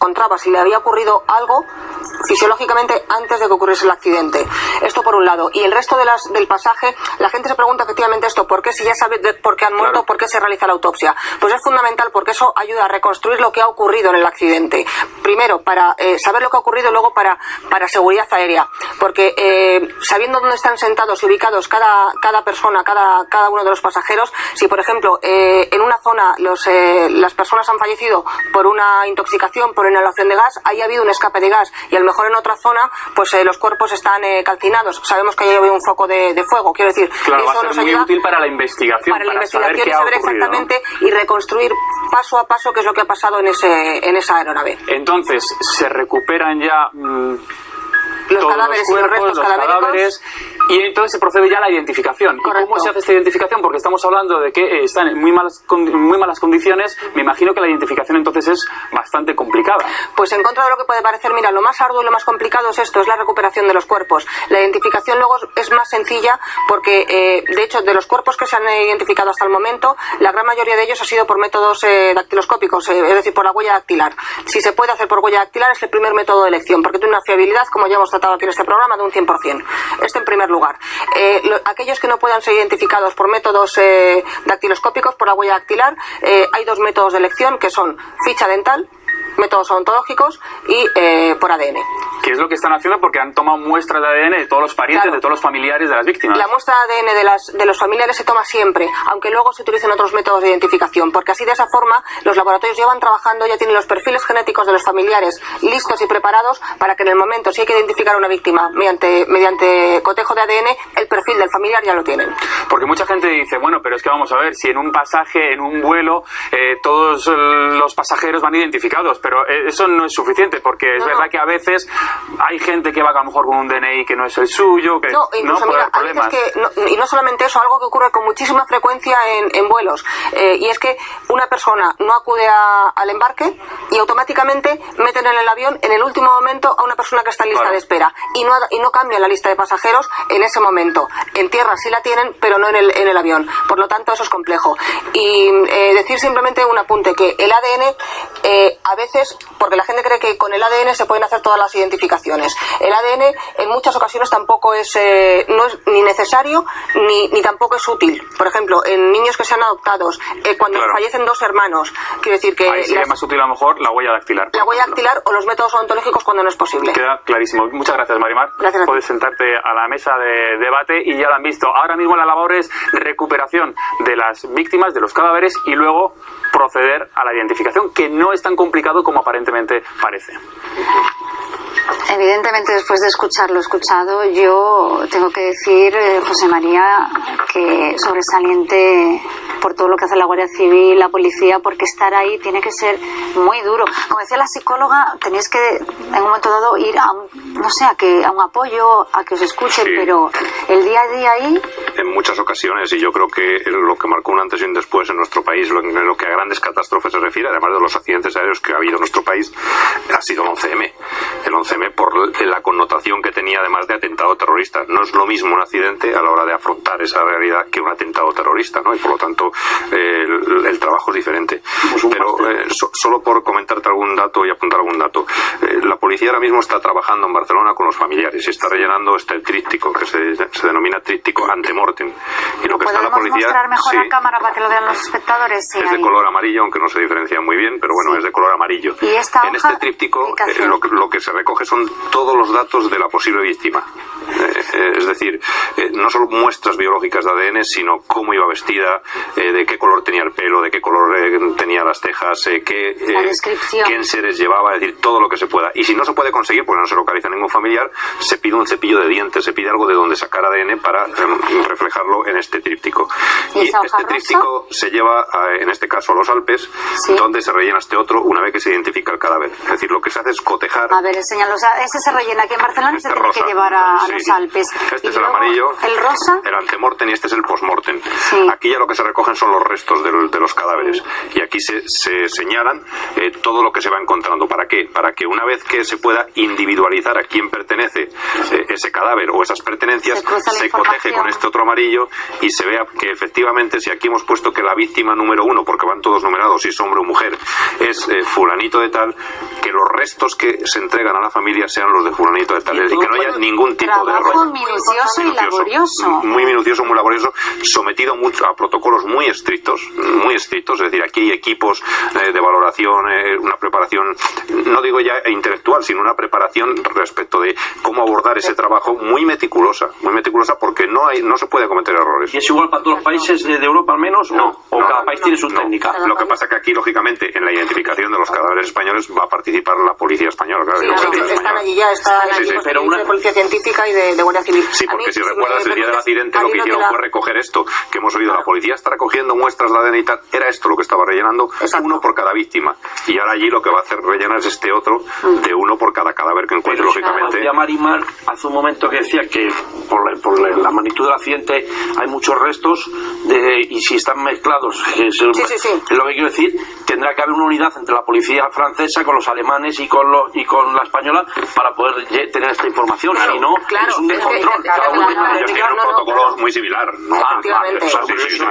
encontraba si le había ocurrido algo fisiológicamente antes de que ocurriese el accidente. Esto por un lado. Y el resto de las, del pasaje, la gente se pregunta efectivamente esto, ¿por qué si ya sabe por qué han muerto, por qué se realiza la autopsia? Pues es fundamental porque eso ayuda a reconstruir lo que ha ocurrido en el accidente. Primero, para eh, saber lo que ha ocurrido luego para, para seguridad aérea. Porque eh, sabiendo dónde están sentados y ubicados cada, cada persona, cada, cada uno de los pasajeros, si por ejemplo eh, en una zona los, las personas han fallecido por una intoxicación, por inhalación de gas, ahí ha habido un escape de gas y a lo mejor en otra zona pues los cuerpos están calcinados. Sabemos que ahí ha habido un foco de, fuego. Quiero decir, claro, eso nos ayuda muy útil para la investigación. Para, la investigación y saber exactamente y reconstruir paso a paso qué es lo que ha pasado en, ese, en esa aeronave. Entonces, se recuperan ya... Mm, los cadáveres y los restos cadáveres y entonces se procede ya a la identificación. ¿Cómo se hace esta identificación? Porque estamos hablando de que eh, están en muy malas, muy malas condiciones. Me imagino que la identificación entonces es bastante complicada. Pues en contra de lo que puede parecer, mira, lo más arduo y lo más complicado es esto, es la recuperación de los cuerpos. La identificación luego es más sencilla porque, eh, de hecho, de los cuerpos que se han identificado hasta el momento, la gran mayoría de ellos ha sido por métodos eh, dactiloscópicos, es decir, por la huella dactilar. Si se puede hacer por huella dactilar es el primer método de elección, porque tiene una fiabilidad, como ya hemos tratado aquí en este programa, de un 100%. Este en primer lugar. Eh, aquellos que no puedan ser identificados por métodos eh, dactiloscópicos, por la huella dactilar, eh, hay dos métodos de elección que son ficha dental métodos odontológicos y eh, por ADN. ¿Qué es lo que están haciendo? Porque han tomado muestras de ADN de todos los parientes, de todos los familiares de las víctimas. La muestra de ADN de, las, de los familiares se toma siempre, aunque luego se utilicen otros métodos de identificación, porque así de esa forma los laboratorios llevan trabajando, ya tienen los perfiles genéticos de los familiares listos y preparados para que en el momento, si hay que identificar a una víctima mediante, mediante cotejo de ADN, el perfil del familiar ya lo tienen. Porque mucha gente dice, bueno, pero es que vamos a ver, si en un pasaje, en un vuelo, eh, todos los pasajeros van identificados, pero eh, eso no es suficiente porque es verdad que a veces hay gente que va a lo mejor con un DNI que no es el suyo, que no, incluso, mira, que y no solamente eso, algo que ocurre con muchísima frecuencia en, vuelos, eh, y es que una persona no acude al embarque y automáticamente meten en el avión en el último momento a una persona que está en lista de espera y no, y no cambian la lista de pasajeros en ese momento. En tierra sí la tienen, pero no en el, en el avión. Por lo tanto, eso es complejo. Y eh, decir simplemente un apunte, que el ADN a veces porque la gente cree que con el ADN se pueden hacer todas las identificaciones. El ADN en muchas ocasiones tampoco es, eh, no es ni necesario ni, ni, tampoco es útil. Por ejemplo, en niños que sean adoptados, eh, cuando fallecen dos hermanos, quiero decir que... Ahí sería más útil a lo mejor la huella dactilar. La huella dactilar o los métodos odontológicos cuando no es posible. Queda clarísimo. Muchas gracias, Marimar. Gracias. Puedes sentarte a la mesa de debate y ya lo han visto. Ahora mismo la labor recuperación de las víctimas, de los cadáveres y luego proceder a la identificación, que no es tan complicado como aparentemente parece. Evidentemente, después de escuchar lo escuchado, yo tengo que decir, eh, José María, que sobresaliente por todo lo que hace la Guardia Civil, la policía, porque estar ahí tiene que ser muy duro. Como decía la psicóloga, tenéis que en un momento dado ir a un, no sé, a, que, a un apoyo, a que os escuchen, pero el día a día ahí... En muchas ocasiones, y yo creo que lo que marcó un antes y un después en nuestro país, lo, en lo que a grandes catástrofes se refiere, además de los accidentes aéreos que ha habido en nuestro país, ha sido el 11M. El 11M por la connotación que tenía además de atentado terrorista. No es lo mismo un accidente a la hora de afrontar esa realidad que un atentado terrorista, ¿no? Y por lo tanto el, trabajo es diferente. Pero eh, solo por comentarte algún dato y apuntar algún dato. Eh, la policía ahora mismo está trabajando en Barcelona con los familiares y está rellenando este tríptico que se, denomina tríptico antemortem. Y lo que está la policía. mostrar mejor la cámara para que lo vean los espectadores? es de color amarillo, aunque no se diferencia muy bien, pero bueno, es de color amarillo. ¿Y esta en este tríptico eh, lo, lo, que se recoge son todos los datos de la posible víctima. es decir, no solo muestras biológicas de ADN, sino cómo iba vestida, de qué color tenía el pelo, de qué color eh, tenía las tejas, eh, qué, eh, qué enseres llevaba, es decir, todo lo que se pueda. Y si no se puede conseguir, porque no se localiza ningún familiar, se pide un cepillo de dientes, se pide algo de donde sacar ADN para reflejarlo en este tríptico. Y, este tríptico se lleva, en este caso, a los Alpes, donde se rellena este otro una vez que se identifica el cadáver. Es decir, lo que se hace es cotejar. A ver, enséñalo. ese se rellena aquí en Barcelona y se este tiene que llevar a, los Alpes. Este es el amarillo. El rosa. El antemortem y este es el postmortem. Aquí ya lo que se recogen son los restos de, los cadáveres. Y aquí se, señalan eh, todo lo que se va encontrando. ¿Para qué? Para que una vez que se pueda individualizar a quién pertenece eh, ese cadáver o esas pertenencias, se, coteje con este otro amarillo y se vea que efectivamente, si aquí hemos puesto que la víctima número uno, porque van todos numerados, si es hombre o mujer, es eh, fulanito de tal, que los restos que se entregan a la familia sean los de fulanito de tal y, que no haya ningún tipo de error. minucioso y laborioso. Muy minucioso, muy laborioso, sometido mucho a protocolos muy estrictos, muy estrictos, es decir, aquí hay equipos eh, de valoración, eh, una preparación, no digo ya intelectual, sino una preparación respecto de cómo abordar ese trabajo muy meticulosa, muy meticulosa porque no hay, no se puede cometer errores. ¿Y es igual para todos los países de, Europa al menos? No, ¿O, cada país tiene su técnica? Lo que pasa es que aquí, lógicamente, en la identificación de los cadáveres españoles va a participar la policía española. Claro, están allí ya, está pero una... de policía científica y de, Guardia Civil. Sí, porque si recuerdas el día del accidente, lo que hicieron fue recoger esto, que hemos oído, la policía está recogiendo muestras de ADN y tal, era esto lo que estaba rellenando, uno por cada víctima. Y ahora allí lo que va a hacer rellenar es este otro, mm. de uno por cada cadáver que encuentre, lógicamente. Ya Marimar hace un momento que decía que por la, por la magnitud del accidente hay muchos restos de, y si están mezclados, es, lo que quiero decir, tendrá que haber una unidad entre la policía francesa con los alemanes y con, los, y con la española para poder tener esta información. Si no, es un descontrol. un protocolo muy similar. Ah,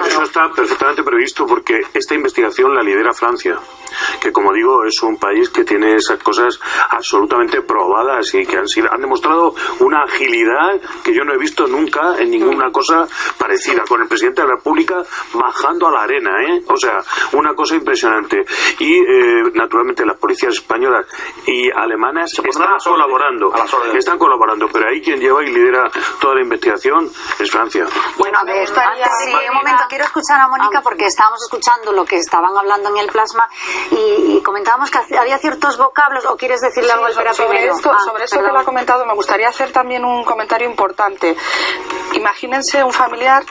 eso está perfectamente previsto porque esta investigación la lidera Francia, que como digo es un país que tiene esas cosas absolutamente probadas y que han, sido, han demostrado una agilidad que yo no he visto nunca en ninguna cosa parecida, con el presidente de la República bajando a la arena, ¿eh? O sea, una cosa impresionante. Y eh, naturalmente las policías españolas y alemanas están colaborando, están colaborando, pero ahí. Quien lleva y lidera toda la investigación es Francia. Bueno, a ver, sí, un momento, quiero escuchar a Mónica porque estábamos escuchando lo que estaban hablando en el plasma y, comentábamos que había ciertos vocablos, o quieres decirle algo al sobre Esto, ah, sobre eso que lo ha comentado, me gustaría hacer también un comentario importante. Imagínense un familiar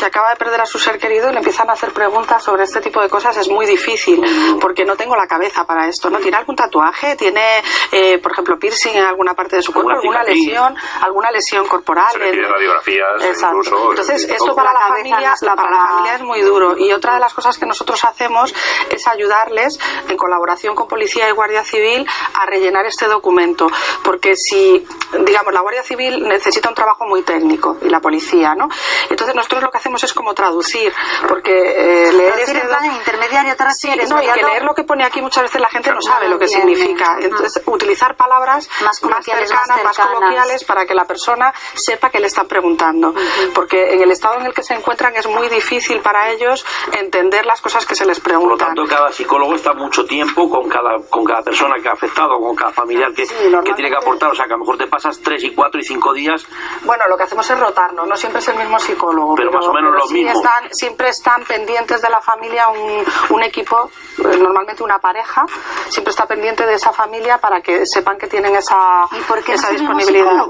que acaba de perder a su ser querido y le empiezan a hacer preguntas sobre este tipo de cosas es muy difícil porque no tengo la cabeza para esto. ¿no? ¿Tiene algún tatuaje? ¿Tiene, eh, por ejemplo, piercing en alguna parte de su cuerpo? ¿Alguna lesión? ¿Alguna lesión corporal? radiografías Exacto. Entonces, esto para la, familia, para la familia es muy duro. Y otra de las cosas que nosotros hacemos es ayudarles, en colaboración con Policía y Guardia Civil, a rellenar este documento. Porque si, digamos, la Guardia Civil necesita un trabajo muy técnico y la policía, ¿no? Entonces nosotros lo que hacemos es como traducir, porque eh, leer este en plan intermediario te refieres, no, y que leer lo que pone aquí muchas veces la gente no sabe lo que significa. Entonces, utilizar palabras más, cercanas, más, coloquiales para que la persona sepa que le están preguntando. Porque en el estado en el que se encuentran es muy difícil para ellos entender las cosas que se les preguntan. Por lo tanto, cada psicólogo está mucho tiempo con cada, con cada persona que ha afectado, con cada familiar que, que tiene que aportar. O sea, que a lo mejor te pasas tres y cuatro y cinco días. Bueno, lo que hacemos es rotarnos, no siempre es el mismo psicólogo. Pero, más o menos lo mismo. Están, siempre están pendientes de la familia un, un equipo, eh, normalmente una pareja, siempre está pendiente de esa familia para que sepan que tienen esa, esa disponibilidad.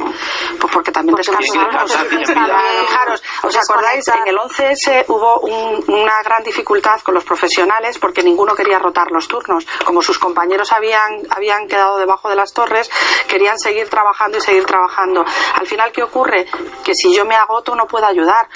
Pues porque también descansamos. Fijaros, ¿os acordáis? En el 11S hubo una gran dificultad con los profesionales porque ninguno quería rotar los turnos. Como sus compañeros habían, habían quedado debajo de las torres, querían seguir trabajando y seguir trabajando. Al final, ¿qué ocurre? Que si yo me agoto no puedo ayudar,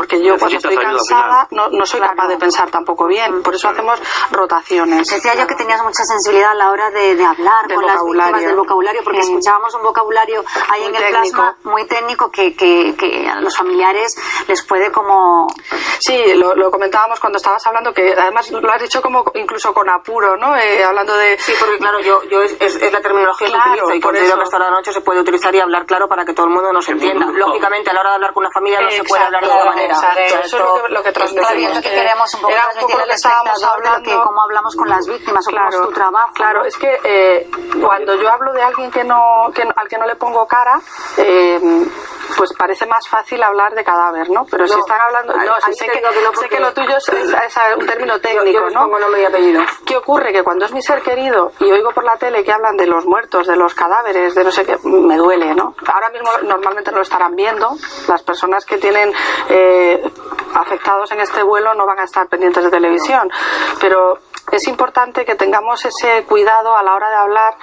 porque yo cuando estoy cansada no, no soy capaz de pensar tampoco bien. Por eso hacemos rotaciones. Decía yo que tenías mucha sensibilidad a la hora de, de hablar con las víctimas del vocabulario, porque mm. escuchábamos un vocabulario ahí en el plasma muy técnico que, que, que, a los familiares les puede como... Sí, lo, lo, comentábamos cuando estabas hablando, que además lo has dicho como incluso con apuro, ¿no? Eh, hablando de... Sí, porque claro, yo, yo es, es, la terminología que utilizo y considero que hasta la noche se puede utilizar y hablar claro para que todo el mundo nos entienda. Lógicamente, a la hora de hablar con una familia no se puede hablar de esa manera. Exacto, eso es lo que, lo que transmitimos. que queremos un poco, Era un poco lo que estábamos hablando. De que, cómo hablamos con las víctimas o claro, cómo es tu trabajo. Claro, es que eh, cuando yo hablo de alguien que no, que, al que no le pongo cara, eh, pues parece más fácil hablar de cadáver, ¿no? Pero si están hablando... No, sé, que, sé que lo tuyo es, un término técnico, ¿no? nombre y apellido. ¿Qué ocurre? Que cuando es mi ser querido y oigo por la tele que hablan de los muertos, de los cadáveres, de no sé qué, me duele, ¿no? Ahora mismo normalmente no lo estarán viendo. Las personas que tienen eh, afectados en este vuelo no van a estar pendientes de televisión. Pero es importante que tengamos ese cuidado a la hora de hablar.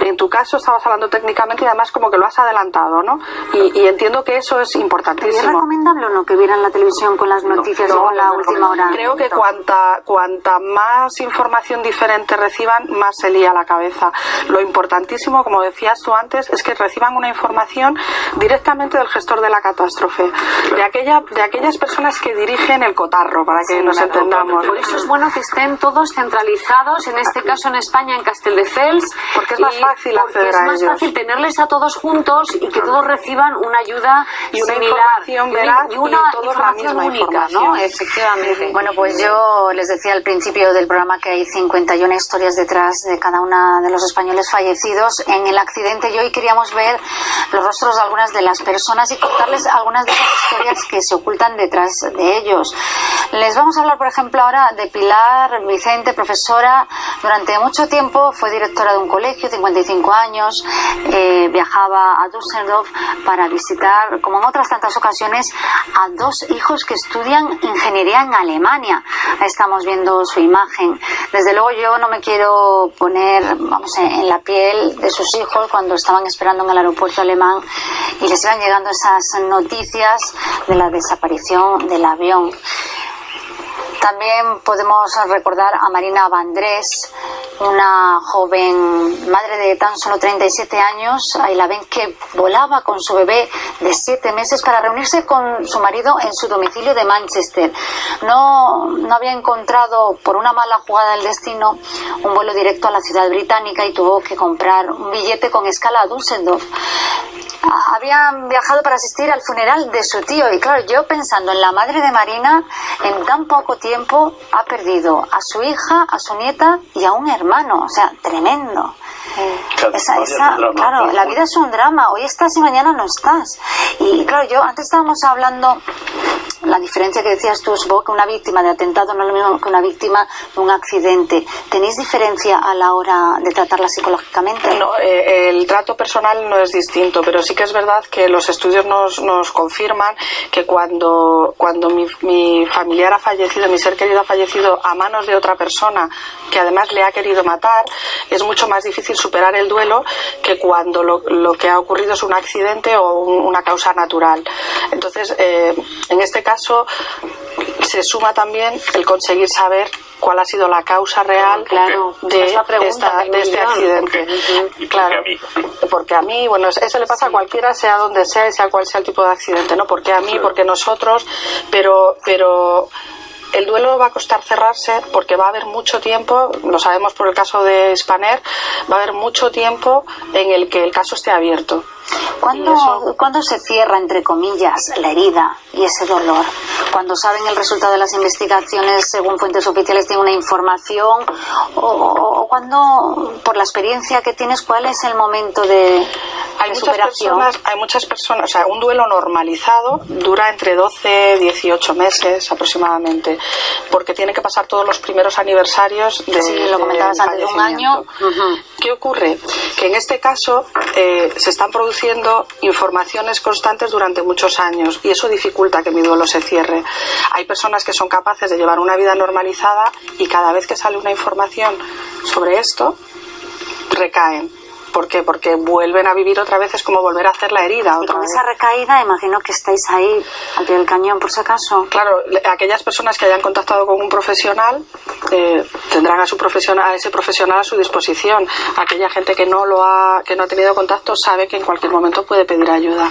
En tu caso estabas hablando técnicamente y además como que lo has adelantado, ¿no? Y, y entiendo que eso es importantísimo. ¿Es recomendable o no que vieran la televisión con las noticias o con la última hora? Creo que cuanta, cuanta más información diferente reciban, más se lía la cabeza. Lo importantísimo, como decías tú antes, es que reciban una información directamente del gestor de la catástrofe, de, aquella, de aquellas personas que dirigen el cotarro, para que nos entendamos. Por eso es bueno que estén todos centralizados, en este caso en España, en Castelldefels. Porque es más fácil Porque es más fácil tenerles a todos juntos y que todos reciban una ayuda y una información y una información única, ¿no? Efectivamente. Bueno, pues yo les decía al principio del programa que hay 51 historias detrás de cada una de los españoles fallecidos en el accidente y hoy queríamos ver los rostros de algunas de las personas y contarles algunas de esas historias que se ocultan detrás de ellos. Les vamos a hablar, por ejemplo, ahora de Pilar Vicente, profesora. Durante mucho tiempo fue directora de un colegio, 55 años. Eh, viajaba a Düsseldorf para visitar, como en otras tantas ocasiones, a dos hijos que estudian ingeniería en Alemania. Estamos viendo su imagen. Desde luego yo no me quiero poner, vamos, en la piel de sus hijos cuando estaban esperando en el aeropuerto alemán y les iban llegando esas noticias de la desaparición del avión. También podemos recordar a Marina Vandrés, una joven madre de tan solo 37 años. Ahí la ven que volaba con su bebé de 7 meses para reunirse con su marido en su domicilio de Manchester. No, no había encontrado, por una mala jugada del destino, un vuelo directo a la ciudad británica y tuvo que comprar un billete con escala a Düsseldorf habían viajado para asistir al funeral de su tío y claro, yo pensando en la madre de Marina, en tan poco tiempo ha perdido a su hija, a su nieta y a un hermano, o sea, tremendo. claro, la vida es un drama, hoy estás y mañana no estás. Y claro, yo antes estábamos hablando la diferencia que decías tú, supongo que una víctima de atentado no es lo mismo que una víctima de un accidente. ¿Tenéis diferencia a la hora de tratarla psicológicamente? No, eh, el trato personal no es distinto, pero sí que es verdad que los estudios nos, nos confirman que cuando, cuando mi, mi, familiar ha fallecido, mi ser querido ha fallecido a manos de otra persona que además le ha querido matar, es mucho más difícil superar el duelo que cuando lo, lo que ha ocurrido es un accidente o una causa natural. Entonces, eh, en este caso, caso se suma también el conseguir saber cuál ha sido la causa real de, este accidente. Claro, porque a mí, bueno, eso le pasa a cualquiera, sea donde sea, sea cual sea el tipo de accidente, ¿no? Porque a mí, porque nosotros, pero, pero el duelo va a costar cerrarse porque va a haber mucho tiempo, lo sabemos por el caso de Spaner, va a haber mucho tiempo en el que el caso esté abierto. ¿Cuándo, se cierra, entre comillas, la herida y ese dolor? Cuando saben el resultado de las investigaciones, según fuentes oficiales, tienen una información, o, cuando, por la experiencia que tienes, ¿cuál es el momento de, hay muchas Personas, hay muchas personas, o sea, un duelo normalizado dura entre 12 y 18 meses aproximadamente, porque tiene que pasar todos los primeros aniversarios de, sí, lo comentabas antes, de un año. ¿Qué ocurre? Que en este caso eh, se están produciendo informaciones constantes durante muchos años y eso dificulta que mi duelo se cierre. Hay personas que son capaces de llevar una vida normalizada y cada vez que sale una información sobre esto, recaen ¿Por qué? Porque vuelven a vivir otra vez, es como volver a hacer la herida. Otra y con esa recaída, imagino que estáis ahí al pie del cañón, por si acaso. Claro, aquellas personas que hayan contactado con un profesional eh, tendrán a, su profesional, a ese profesional a su disposición. Aquella gente que no, lo ha, que no ha tenido contacto sabe que en cualquier momento puede pedir ayuda.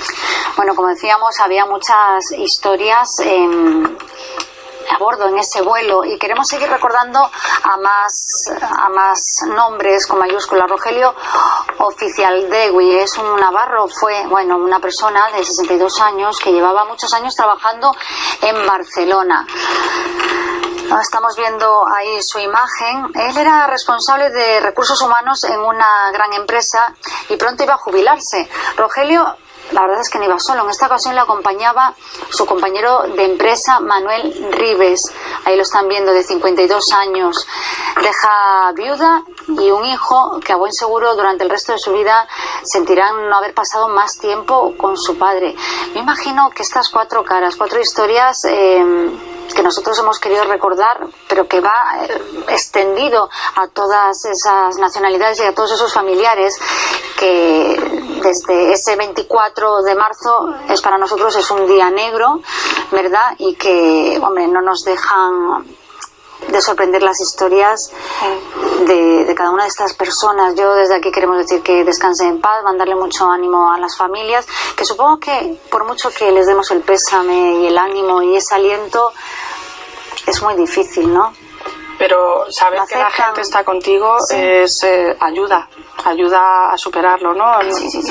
Bueno, como decíamos, había muchas historias a bordo en ese vuelo y queremos seguir recordando a más, a más nombres con mayúsculas. Rogelio Oficial Degui es un navarro, fue bueno una persona de 62 años que llevaba muchos años trabajando en Barcelona. Estamos viendo ahí su imagen. Él era responsable de recursos humanos en una gran empresa y pronto iba a jubilarse. Rogelio la verdad es que no iba solo. En esta ocasión le acompañaba su compañero de empresa, Manuel Rives. Ahí lo están viendo, de 52 años. Deja viuda y un hijo que a buen seguro durante el resto de su vida sentirán no haber pasado más tiempo con su padre. Me imagino que estas cuatro caras, cuatro historias... Eh, que nosotros hemos querido recordar, pero que va eh, extendido a todas esas nacionalidades y a todos esos familiares que desde ese 24 de marzo es para nosotros es un día negro, ¿verdad? Y que, hombre, no nos dejan de sorprender las historias de, cada una de estas personas. Yo desde aquí queremos decir que descansen en paz, mandarle mucho ánimo a las familias, que supongo que por mucho que les demos el pésame y el ánimo y ese aliento, es muy difícil, ¿no? Pero saber que la gente está contigo es eh, ayuda, ayuda a superarlo, ¿no?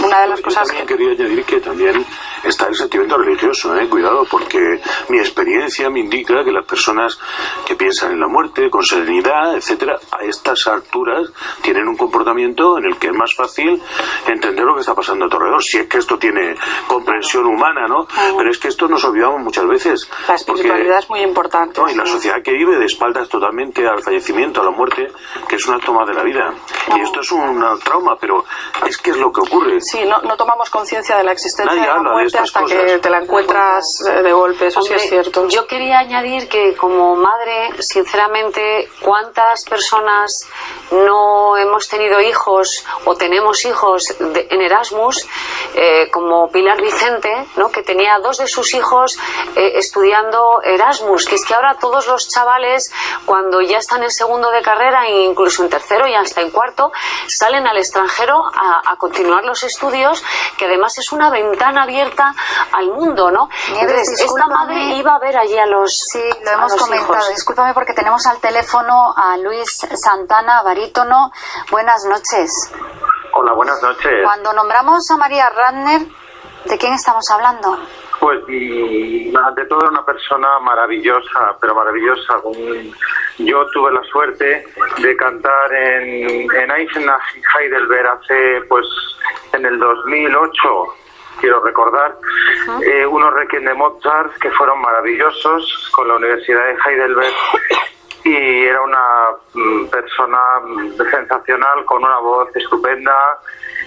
Una de las cosas que... quería añadir que también está el sentimiento religioso, ¿eh? Cuidado, porque mi experiencia me indica que las personas que piensan en la muerte con serenidad, etcétera, a estas alturas tienen un comportamiento en el que es más fácil entender lo que está pasando a tu alrededor, si es que esto tiene comprensión humana, ¿no? Pero es que esto nos olvidamos muchas veces. La espiritualidad es muy importante. y la sociedad que vive de espaldas totalmente al fallecimiento, a la muerte, que es una toma de la vida. Y esto es un trauma, pero es que es lo que ocurre. Sí, no, no tomamos conciencia de la existencia de la muerte hasta que te la encuentras eh, de golpe, eso sí es cierto. Yo quería añadir que como madre, sinceramente, ¿cuántas personas no hemos tenido hijos o tenemos hijos en Erasmus, eh, como Pilar Vicente, ¿no? que tenía dos de sus hijos eh, estudiando Erasmus, que es que ahora todos los chavales, cuando ya están en segundo de carrera, e incluso en tercero y hasta en cuarto, salen al extranjero a, continuar los estudios, que además es una ventana abierta al mundo, ¿no? esta madre iba a ver allí a los Sí, lo hemos comentado. Discúlpame porque tenemos al teléfono a Luis Santana, barítono. Buenas noches. Hola, buenas noches. Cuando nombramos a María Radner, ¿de quién estamos hablando? Pues ante todo una persona maravillosa, pero maravillosa. Yo tuve la suerte de cantar en, en Eisenach Heidelberg hace, pues, en el 2008 quiero recordar, eh, unos requiem de Mozart que fueron maravillosos con la Universidad de Heidelberg y era una mm, persona sensacional con una voz estupenda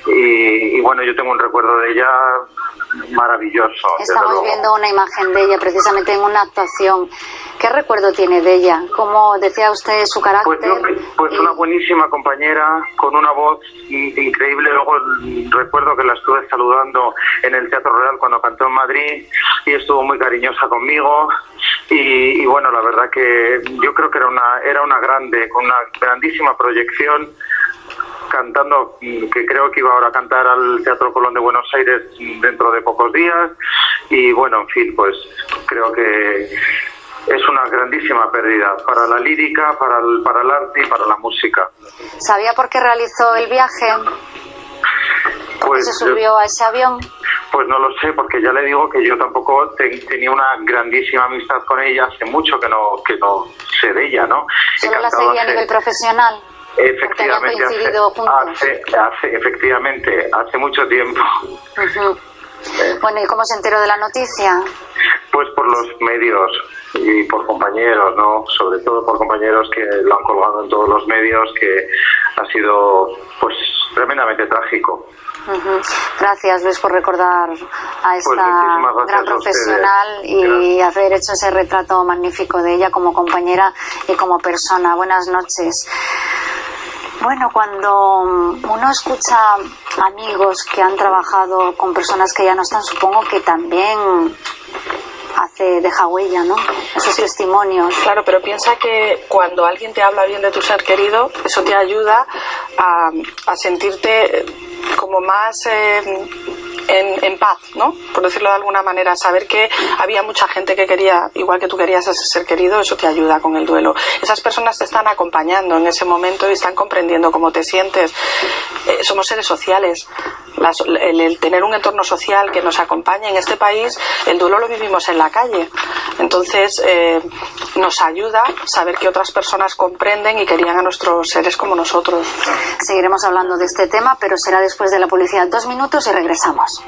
y, bueno, yo tengo un recuerdo de ella maravilloso. Estamos viendo una imagen de ella precisamente en una actuación. ¿Qué recuerdo tiene de ella? ¿Cómo decía usted su carácter? Pues, pues una buenísima compañera, con una voz increíble. Luego recuerdo que la estuve saludando en el Teatro Real cuando cantó en Madrid y estuvo muy cariñosa conmigo. Y, y bueno, la verdad que yo creo que era una, era una grande, con una grandísima proyección cantando, que creo que iba ahora a cantar al Teatro Colón de Buenos Aires dentro de pocos días. Y bueno, en fin, pues creo que es una grandísima pérdida para la lírica, para el, para el arte y para la música. ¿Sabía por qué realizó el viaje? ¿Por pues, se subió a ese avión? Pues no lo sé, porque ya le digo que yo tampoco tenía una grandísima amistad con ella, hace mucho que no, que no sé de ella, ¿no? ¿Solo la seguía a nivel profesional? Efectivamente, hace, hace, efectivamente, hace mucho tiempo. Bueno, ¿y cómo se enteró de la noticia? Pues por los medios y por compañeros, ¿no? Sobre todo por compañeros que lo han colgado en todos los medios, que ha sido, pues, tremendamente trágico. Gracias Luis por recordar a pues esta gran profesional y haber hecho ese retrato magnífico de ella como compañera y como persona. Buenas noches. Bueno, cuando uno escucha amigos que han trabajado con personas que ya no están, supongo que también hace deja huella, ¿no? Esos testimonios. Claro, pero piensa que cuando alguien te habla bien de tu ser querido, eso te ayuda a, a sentirte más eh, en, paz, ¿no? Por decirlo de alguna manera, saber que había mucha gente que quería, igual que tú querías ser querido, eso te ayuda con el duelo. Esas personas te están acompañando en ese momento y están comprendiendo cómo te sientes. Eh, somos seres sociales. El, tener un entorno social que nos acompañe en este país, el duelo lo vivimos en la calle. Entonces, eh, nos ayuda saber que otras personas comprenden y querían a nuestros seres como nosotros. Seguiremos hablando de este tema, pero será después de la publicidad. Dos minutos y regresamos.